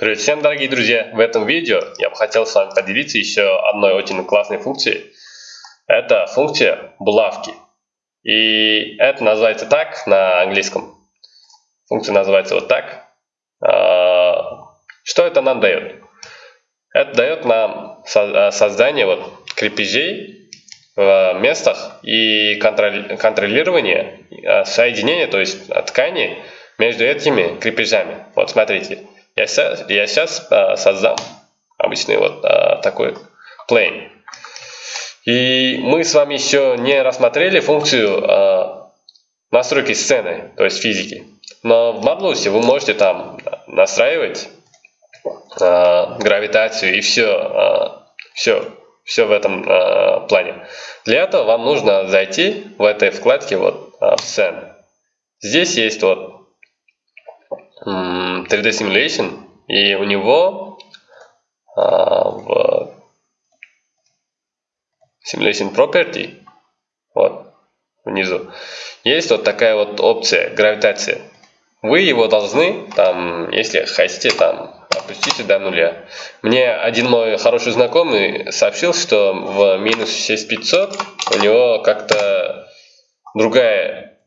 Привет всем, дорогие друзья! В этом видео я бы хотел с вами поделиться еще одной очень классной функцией. Это функция булавки. И это называется так на английском. Функция называется вот так. А, что это нам дает? Это дает нам а, создание вот крепежей в местах и контролирование а, соединения, то есть ткани между этими крепежами. Вот смотрите. Я сейчас, я сейчас а, создам обычный вот а, такой plane. И мы с вами еще не рассмотрели функцию а, настройки сцены, то есть физики. Но в Modulus вы можете там настраивать а, гравитацию и все, а, все, все в этом а, плане. Для этого вам нужно зайти в этой вкладке вот а, в сцену. Здесь есть вот 3D Simulation, и у него а, в Simulation Property, вот внизу, есть вот такая вот опция гравитация. Вы его должны, там, если хотите, там, опустите до нуля. Мне один мой хороший знакомый сообщил, что в минус 6500 у него как-то другая,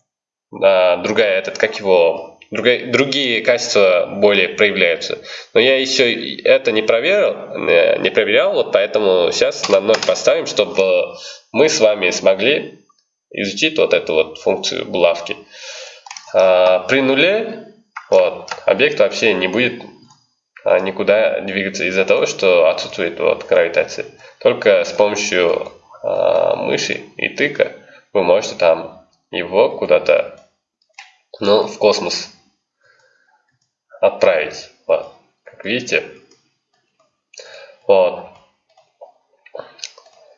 а, другая, этот, как его, другие, другие качества более проявляются. Но я еще это не проверил, не проверял, вот поэтому сейчас на ноль поставим, чтобы мы с вами смогли изучить вот эту вот функцию булавки. А, при нуле вот, объект вообще не будет а, никуда двигаться из-за того, что отсутствует вот гравитация. Только с помощью а, мыши и тыка вы можете там его куда-то ну, в космос отправить. Вот. Как видите. Вот.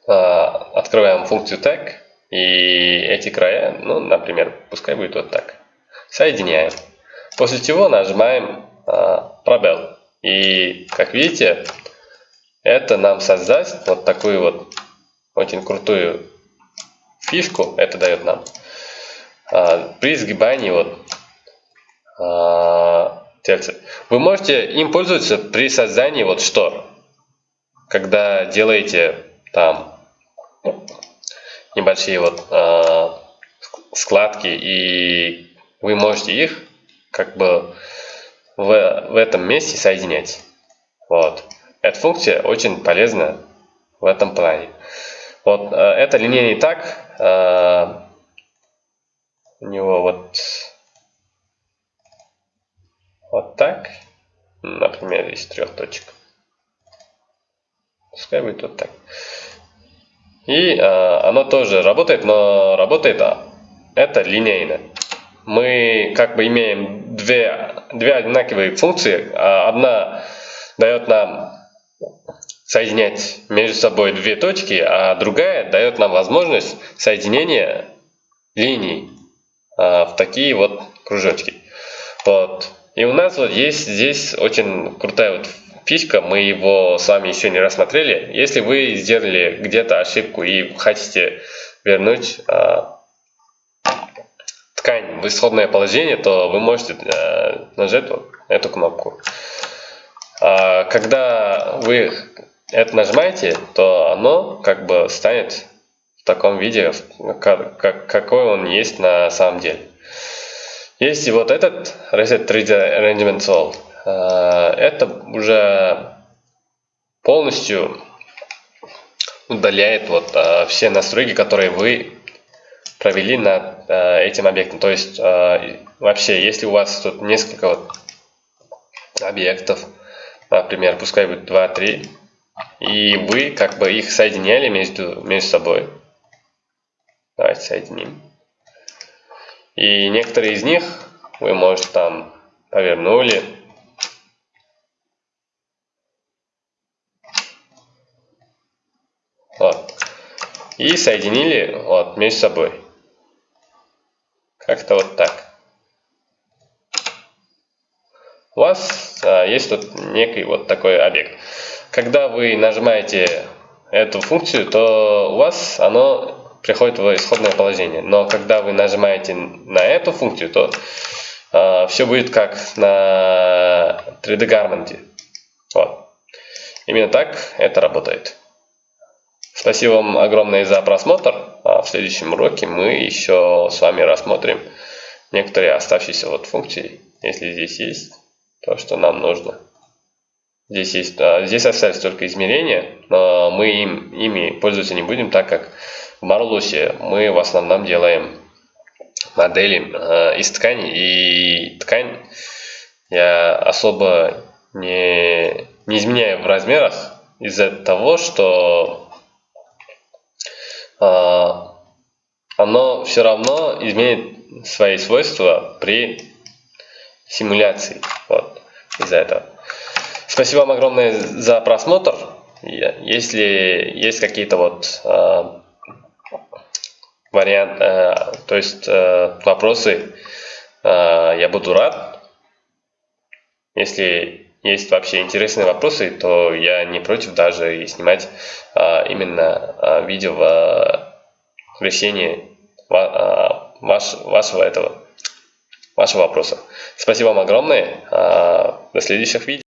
А, открываем функцию tag. И эти края, ну, например, пускай будет вот так. Соединяем. После чего нажимаем а, пробел. И, как видите, это нам создаст вот такую вот очень крутую фишку. Это дает нам. А, при сгибании вот тельце. Вы можете им пользоваться при создании вот штор. Когда делаете там небольшие вот э, складки и вы можете их как бы в, в этом месте соединять. Вот. Эта функция очень полезна в этом плане. Вот э, это линейный так. Э, у него вот вот так, например, из трех точек. Пускай будет вот так. И а, оно тоже работает, но работает а, это линейно. Мы как бы имеем две, две одинаковые функции. А одна дает нам соединять между собой две точки, а другая дает нам возможность соединения линий а, в такие вот кружочки. Вот. И у нас вот есть здесь очень крутая вот фишка, мы его с вами еще не рассмотрели. Если вы сделали где-то ошибку и хотите вернуть э, ткань в исходное положение, то вы можете э, нажать вот эту кнопку. А когда вы это нажимаете, то оно как бы станет в таком виде, как, как, какой он есть на самом деле. Есть и вот этот Reset 3D Arrangement Solve. Э, это уже полностью удаляет вот э, все настройки, которые вы провели над э, этим объектом. То есть вообще, если у вас тут несколько вот объектов, например, пускай будет 2-3, и вы как бы их соединяли между, между собой. Давайте соединим. И некоторые из них вы, может, там повернули. Вот. И соединили вот, между собой. Как-то вот так. У вас а, есть тут некий вот такой объект. Когда вы нажимаете эту функцию, то у вас оно приходит в исходное положение. Но когда вы нажимаете на эту функцию, то э, все будет как на 3D Garment. Вот. Именно так это работает. Спасибо вам огромное за просмотр. А в следующем уроке мы еще с вами рассмотрим некоторые оставшиеся вот функции, если здесь есть то, что нам нужно. Здесь, есть, а, здесь остались только измерения, но мы им, ими пользоваться не будем, так как в Marlus мы в основном делаем модели э, из ткани, и ткань я особо не, не изменяю в размерах из-за того, что а, оно все равно изменит свои свойства при симуляции. Вот, из-за этого. Спасибо вам огромное за просмотр. Если есть какие-то вот э, варианты, э, то есть э, вопросы, э, я буду рад. Если есть вообще интересные вопросы, то я не против даже и снимать а, именно а, видео в а, решении а, ваш, вашего этого вашего вопроса. Спасибо вам огромное. А, до следующих видео.